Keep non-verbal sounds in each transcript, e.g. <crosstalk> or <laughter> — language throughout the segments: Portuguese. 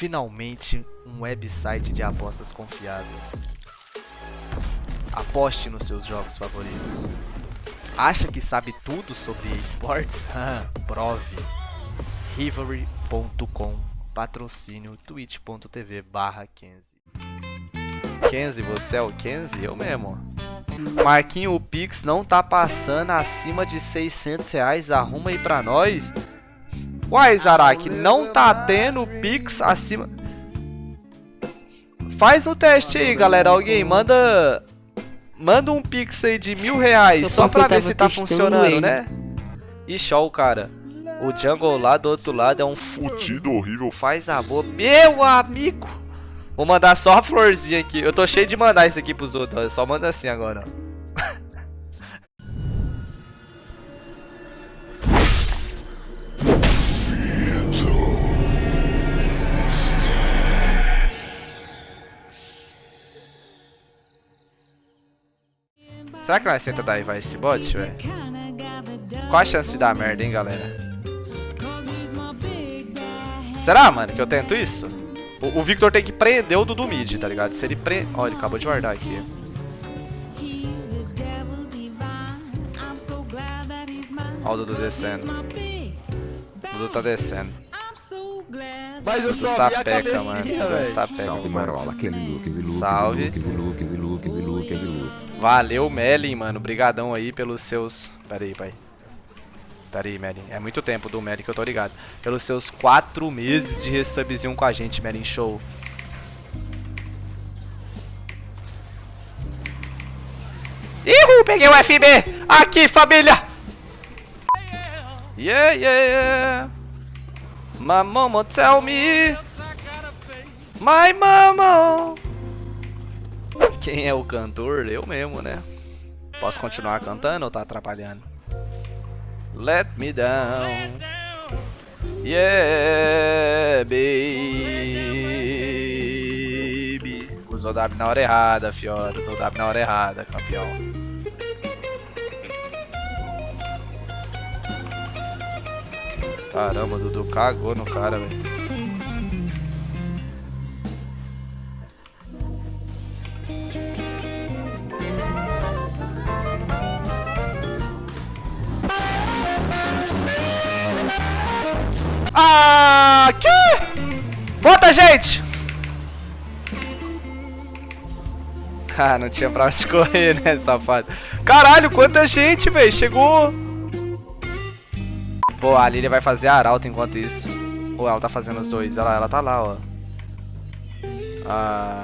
Finalmente, um website de apostas confiável. Aposte nos seus jogos favoritos. Acha que sabe tudo sobre esportes? <laughs> Prove. Rivalry.com Patrocínio twitch.tv barra Kenzie. Kenzie, você é o Kenzie? Eu mesmo. Marquinho, o Pix não tá passando acima de 600 reais. Arruma aí pra nós. Uai, Zarak, não tá tendo Pix acima... Faz um teste aí, galera. Alguém manda... Manda um Pix aí de mil reais. Só pra ver se tá funcionando, né? E show, cara. O Jungle lá do outro lado é um fudido horrível. Faz a boa. Meu amigo! Vou mandar só a florzinha aqui. Eu tô cheio de mandar isso aqui pros outros. Só manda assim agora, ó. Será que nós tenta dar vai esse bot, velho? Qual a chance de dar merda, hein, galera? Será, mano, que eu tento isso? O, o Victor tem que prender o Dudu mid, tá ligado? Se ele prende... Ó, ele acabou de guardar aqui. Ó o Dudu descendo. O Dudu tá descendo. Mas eu só sapeca, mano. Dudu é sapeca. Salve Marola, aquele Lucas e Lucas Salve. Lucas e Lucas e Lucas e Lucas e Lucas. Valeu, Melin, mano. Brigadão aí pelos seus... Pera aí, pai. Pera aí, Melin. É muito tempo do Melin que eu tô ligado. Pelos seus quatro meses de resubzinho com a gente, Melin. Show. Ihu, peguei o FB. Aqui, família. Yeah, yeah, yeah. My mama tell me. My mama. Quem é o cantor? Eu mesmo, né? Posso continuar cantando ou tá atrapalhando? Let me down. Yeah, baby. Usou W na hora errada, Fiora. Usou W na hora errada, campeão. Caramba, Dudu cagou no cara, velho. Ah, que? Bota, gente! Ah, não tinha pra onde <laughs> correr, né, safado? Caralho, quanta gente, velho! Chegou! Pô, a Lilia vai fazer a arauto enquanto isso. Ou ela tá fazendo os dois. Ela, ela tá lá, ó. Ah...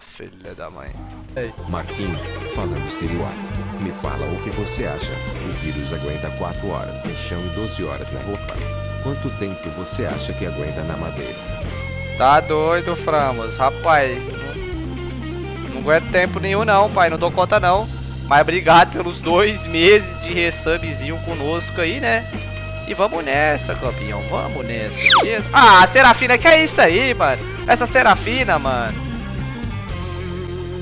Filha da mãe. Marquinho, falando seriado, me fala o que você acha. O vírus aguenta 4 horas no chão e 12 horas na roupa. Quanto tempo você acha que aguenta na madeira? Tá doido, Framos. Rapaz, não, não aguento tempo nenhum não, pai. Não dou conta não. Mas obrigado pelos dois meses de resubzinho conosco aí, né? E vamos nessa, campeão. Vamos nessa, beleza? Ah, Serafina, que é isso aí, mano? Essa Serafina, mano.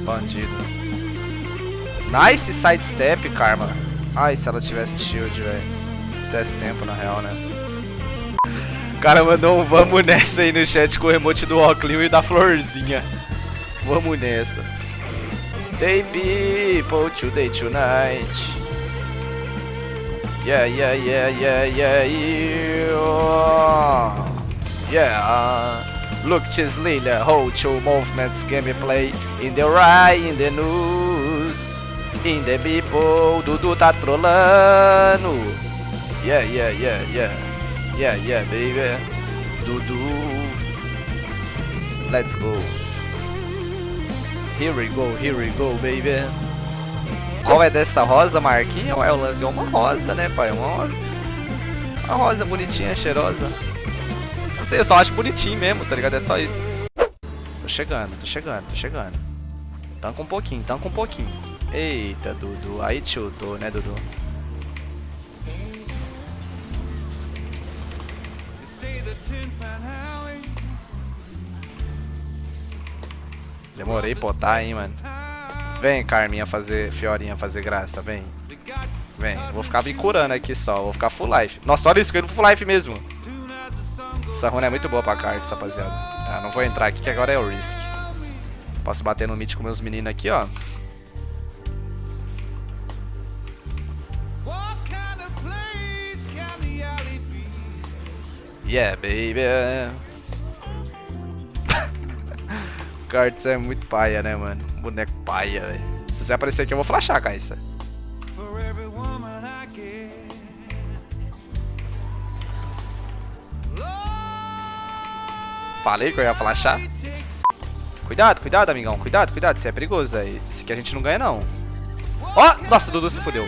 Bandido. Nice sidestep, Karma. Ai, se ela tivesse shield, velho. Se tivesse tempo, na real, né? O cara mandou um vamos nessa aí no chat com o emote do Oclio e da florzinha. Vamos nessa. Stay people today tonight. Yeah, yeah, yeah, yeah, yeah, yeah. Yeah. Look, Lilia, hold two movements gameplay in the right, in the news, in the people. Dudu tá trolando. Yeah, yeah, yeah, yeah. Yeah, yeah, baby. Dudu. Let's go. Here we go, here we go, baby. Qual é dessa rosa, Marquinhos? É o lance, é uma rosa, né, pai? Uma, uma rosa bonitinha, cheirosa. Não sei, eu só acho bonitinho mesmo, tá ligado? É só isso. Tô chegando, tô chegando, tô chegando. Tanca um pouquinho, tanca um pouquinho. Eita, Dudu. Aí te chutou, né, Dudu? Demorei botar, hein, mano. Vem, Carminha, fazer... Fiorinha fazer graça, vem. Vem, vou ficar me curando aqui só, vou ficar full life. Nossa, olha isso, eu full life mesmo. Essa runa é muito boa pra cartas, rapaziada. Ah, não vou entrar aqui que agora é o Risk. Posso bater no mid com meus meninos aqui, ó. What kind o Cards é muito paia, né, mano? Boneco paia, velho. Se você aparecer aqui, eu vou flashar, I get. Falei que eu ia flashar. Cuidado, cuidado, amigão. Cuidado, cuidado. Isso é perigoso, aí. Esse aqui a gente não ganha, não. Ó! nossa, o Dudu se fudeu.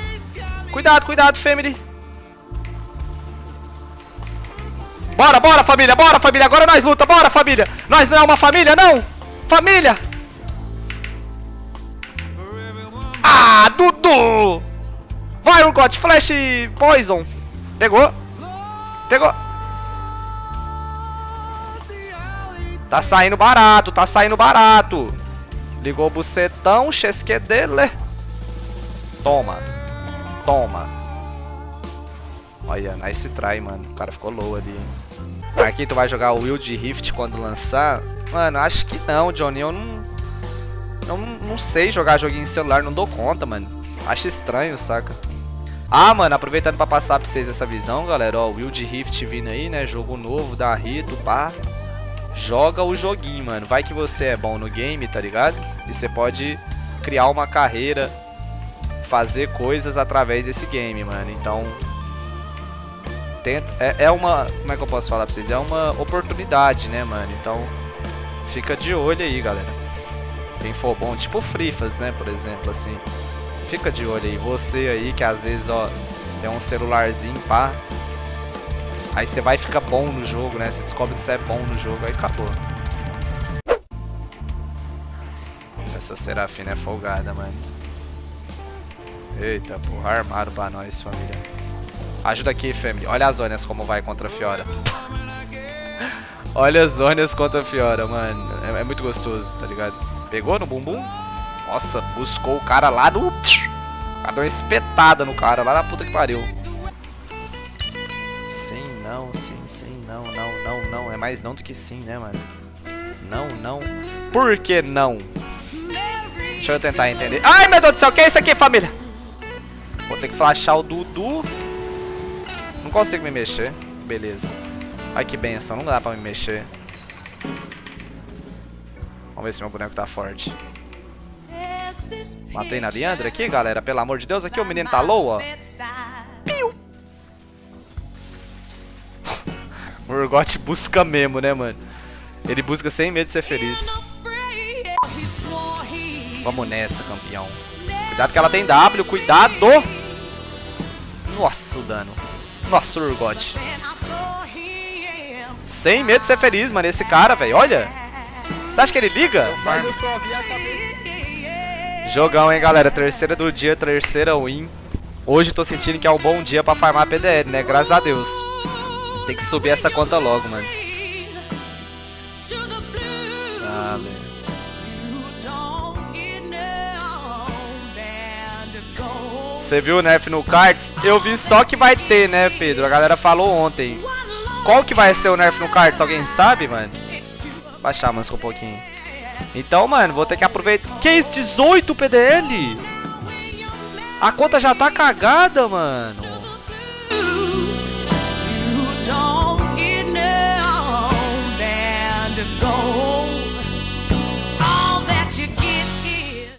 Cuidado, cuidado, family. Bora, bora, família. Bora, família. Agora nós luta. Bora, família. Nós não é uma família, não. Família. Ah, Dudu. Vai, Urgot. Flash Poison. Pegou. Pegou. Tá saindo barato, tá saindo barato. Ligou o bucetão, chesque dele. Toma. Toma. Olha, nice try, mano. O cara ficou low ali. hein. Marquinhos, tu vai jogar o Wild Rift quando lançar? Mano, acho que não, Johnny. Eu não... Eu não, sei jogar joguinho em celular, não dou conta, mano. Acho estranho, saca? Ah, mano, aproveitando pra passar pra vocês essa visão, galera. Ó, Wild Rift vindo aí, né? Jogo novo da Rito, pá joga o joguinho, mano. Vai que você é bom no game, tá ligado? E você pode criar uma carreira, fazer coisas através desse game, mano. Então, tenta, é, é uma, como é que eu posso falar pra vocês? É uma oportunidade, né, mano? Então, fica de olho aí, galera. Quem for bom, tipo Frifas, né, por exemplo, assim. Fica de olho aí. Você aí que às vezes, ó, tem um celularzinho, pá, Aí você vai ficar bom no jogo, né? Você descobre que você é bom no jogo, aí acabou. Essa Serafina é folgada, mano. Eita, porra, armado pra nós, família. Ajuda aqui, family. Olha as zonas como vai contra a Fiora. Olha as zonas contra a Fiora, mano. É, é muito gostoso, tá ligado? Pegou no bumbum? Nossa, buscou o cara lá do... O cara deu uma espetada no cara, lá na puta que pariu. Sim, não, sim, sim, não, não, não, não. É mais não do que sim, né, mano? Não, não. Por que não? Deixa eu tentar entender. Ai, meu Deus do céu, o que é isso aqui, família? Vou ter que flashar o Dudu. Não consigo me mexer. Beleza. Ai, que benção, não dá pra me mexer. Vamos ver se meu boneco tá forte. Matei na Leandra aqui, galera. Pelo amor de Deus, aqui o menino tá low, ó. <laughs> O Urgot busca mesmo, né, mano? Ele busca sem medo de ser feliz. Vamos nessa, campeão. Cuidado que ela tem W, cuidado! Nossa, o dano. Nossa, o Urgot. Sem medo de ser feliz, mano, esse cara, velho. Olha. Você acha que ele liga? Cabeça. Jogão, hein, galera. Terceira do dia, terceira win. Hoje tô sentindo que é um bom dia pra farmar PDL, né? Graças a Deus. Tem que subir essa conta logo, mano. Ah, velho. Você viu o nerf no cards? Eu vi só que vai ter, né, Pedro? A galera falou ontem. Qual que vai ser o nerf no cards? Alguém sabe, mano? Baixar, mas um pouquinho. Então, mano, vou ter que aproveitar. Que isso? 18 PDL? A conta já tá cagada, mano.